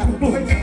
ล่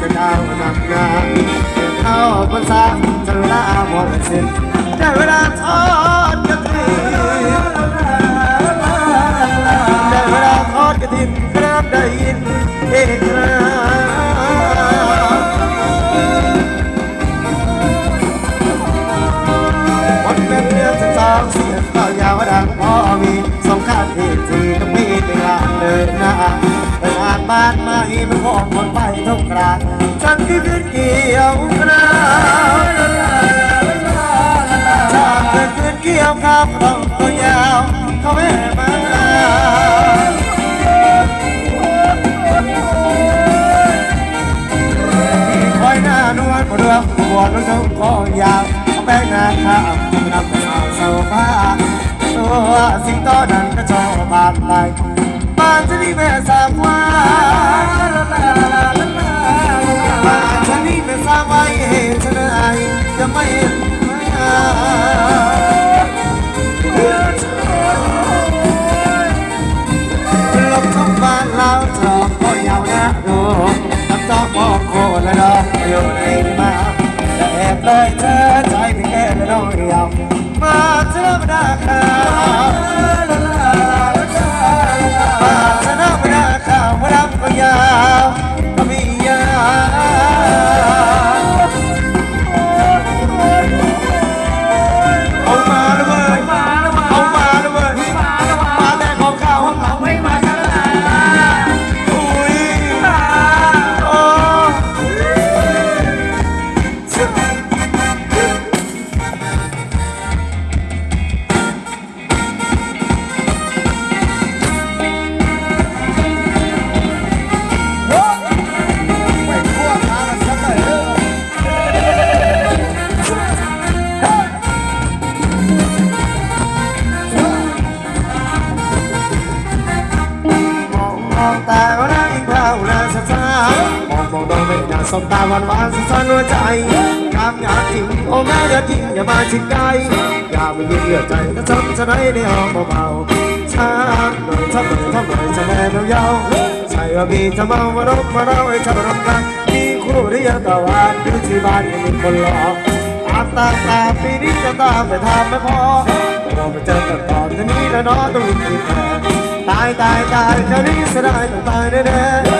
าวสุดเป็นดาวนำงานเข้าภาษาจะลาหมดสิ้นได้เวลาทอดกระถิ่นได้เวลาทอดกระถิ่นครับได้ยินเอกราวันเป็นเดือนสิบสองเสียงก็ยาวดังพอมีสองครามที่สี่ต้องมีเวลาเดินหน้าไปงานบ้านไม่มันของคนไปทุกครา ฉันที่พิดเกี่ยวกราวชาติเกิดขึ้นเกี่ยวข้าวต้องตัวยาวเขาไม่มาคอยหน้านวลเรื่องปวดรู้ทุกก็ยาวแป้งหน้าข้าวนำไปเอาเสาผ้าตัวสิงโตนั้นก็ชอบบาดไหลบ้านจะนี่แม่สามว่า መክተት አይድገን ነው ያው ማትረብዳካ สบตาหวานหวานสั่นหัวใจกามอยากทิ้งโอ้แม่อย่าทิ้งอย่ามาชิดใกล้อย่าไปยืดเยื้อใจถ้าจำจะได้ในห้องเบาๆช้าหน่อยทำหน่อยทำหน่อยจะแม่เบาเยาใช่ว่าพี่จะมามาดกมาเล่าให้ฉันรับกันมีคู่หรือยังตะวันดูที่บ้านยังมีคนรอตามตามตามปีนี้จะตามแต่ทำไม่พอเราไปเจอกันตอนนี้แล้วเนาะต้องรีบแพ้ตายตายตายเจ้านี้เสียดายต้องตายแน่ๆ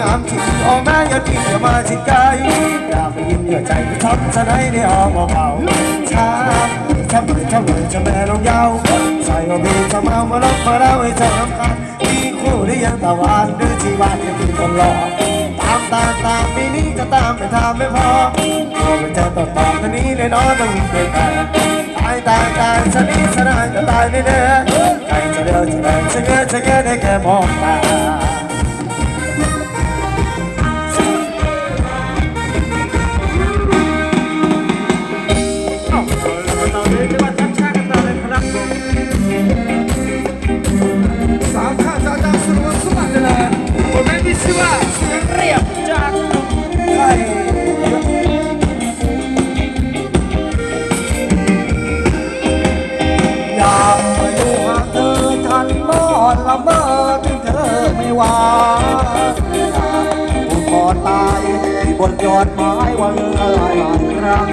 งาหน้ามีภาวนาสะท้ามอองเราหวานหวานสถานหัวใจงามาอย่าทิ้งอย่ามาชิดไกลอย่าไปยิ้มอย่าใจไปทับจะได้ได้ออกเบาๆช้าช้าหน่อยช้าหน่อยจะแม่ลงยาวใส่เอาเพลงจะมามาล็อกมาเล่าให้เธอรำคาญมีคู่หรือยังตะวันหรือชีวันยังเป็นคนรอตามตามตามปีนี้จะตามไปทำไม่พอเราไปเจอต่อต่อคนนี้เลยเนาะต้องเปลี่ยนแปลงตายตายตายฉันนี้ฉันนายจะตายแน่แน่ใครจะเดินจะเดินจะเงยจะเงยได้แค่มองตา บนยอดไม้วันละหลายครั้ง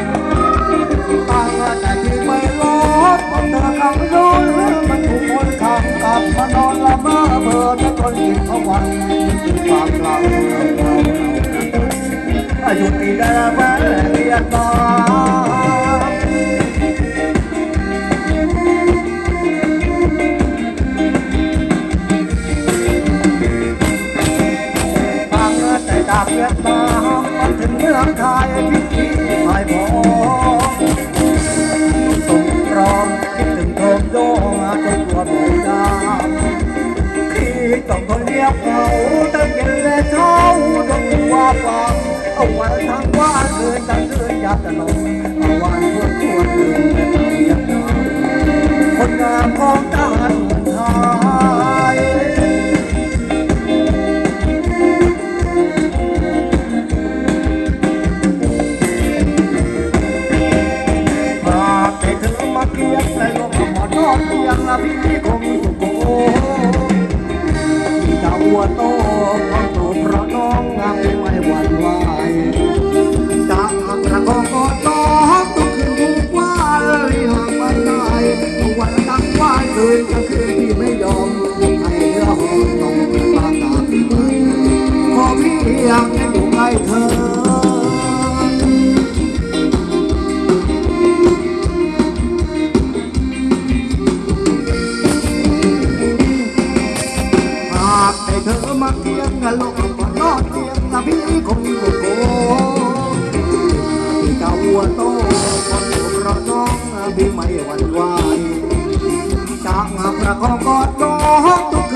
ตั้งแต่ที่ไม่รอดเพราะเธอคำนู้นมันถูกคนขับกลับมานอนละเมอเบื่อจะทนกินทั้งวันถึงความเราอายุตีได้แม้เรียนต่อตั้งแต่จากเวียดนามมา ถึงเมืองไทยพิธีไทยพอสงกรานต์คิดถึงโทมโยงจนตัวหนูดำที่ต้องทนเงียบเหงาตั้งเย็นและเช้าต้องว่าฟังเอาไว้ทั้งว่านคืนตั้งคืนอยากจะลงเอา ที่ หวั่นไหวจากหากประคองกอดน้อง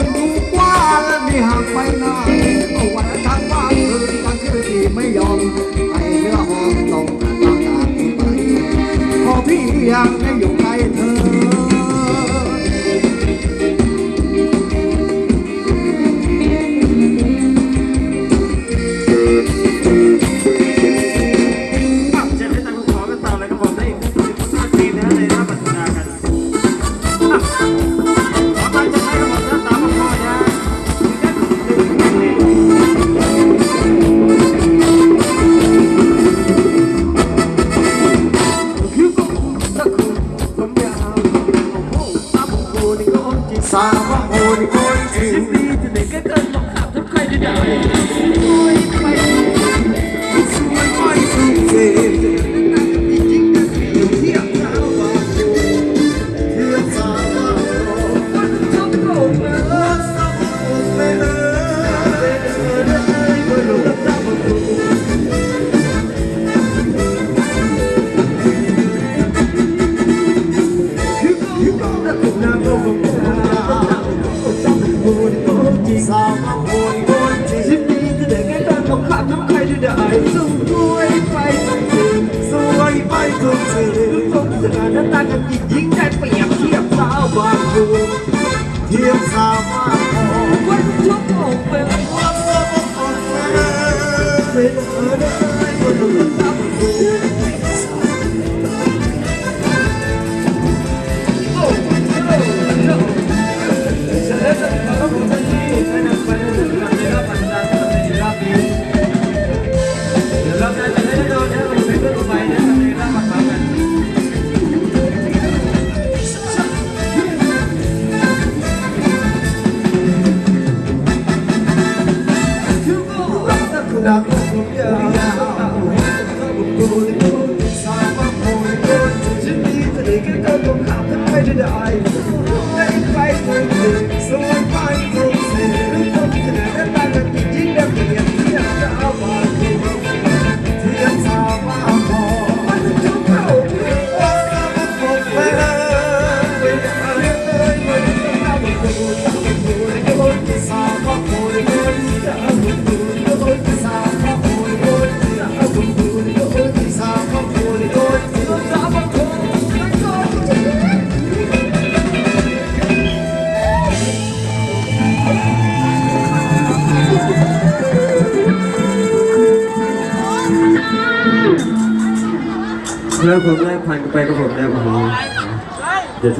เดี๋ย